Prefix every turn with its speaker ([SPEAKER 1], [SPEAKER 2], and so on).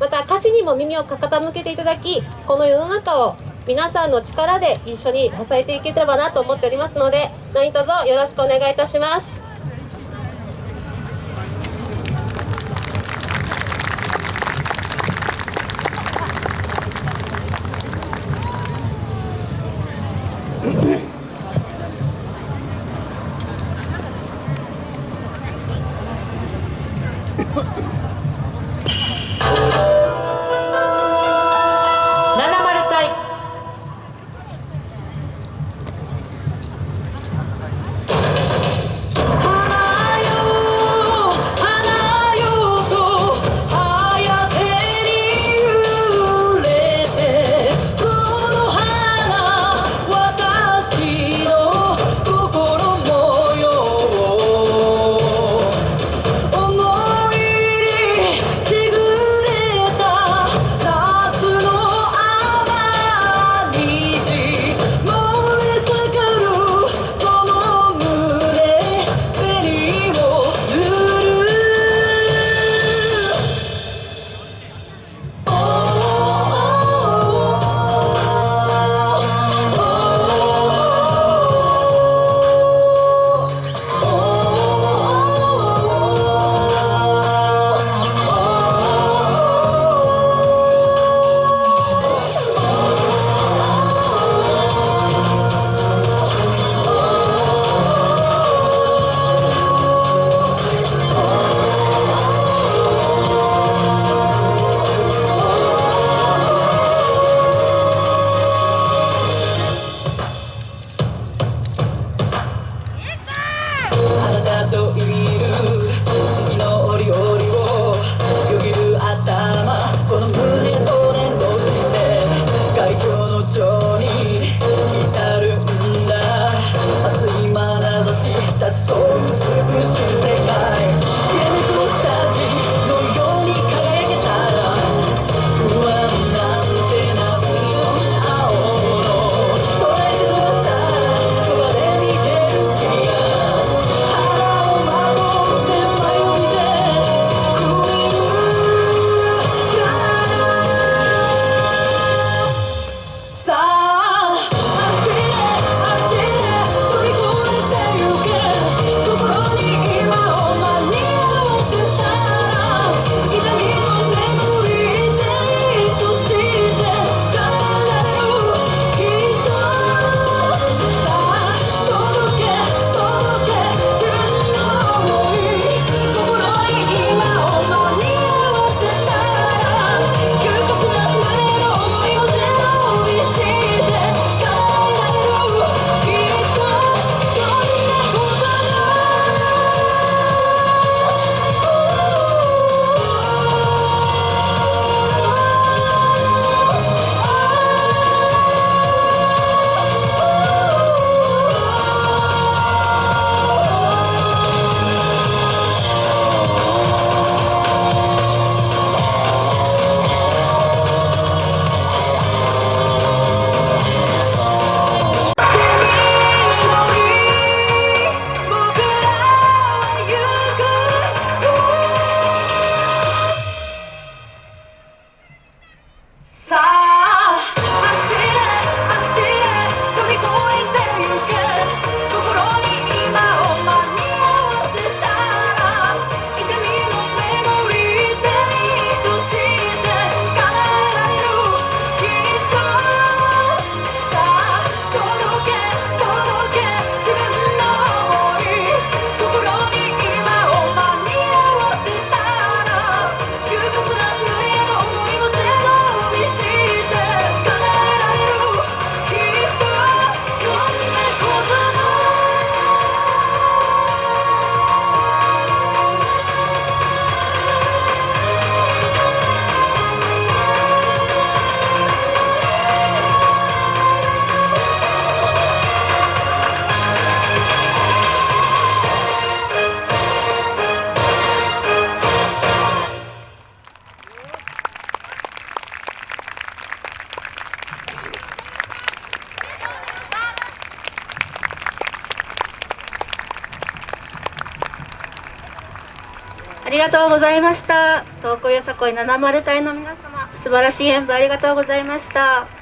[SPEAKER 1] また歌詞にも耳を傾けていただきこの世の中を皆さんの力で一緒に支えていければなと思っておりますので何卒よろしくお願いいたします。
[SPEAKER 2] りがとうございました。東京よさこい70隊の皆様素晴らしい演舞ありがとうございました。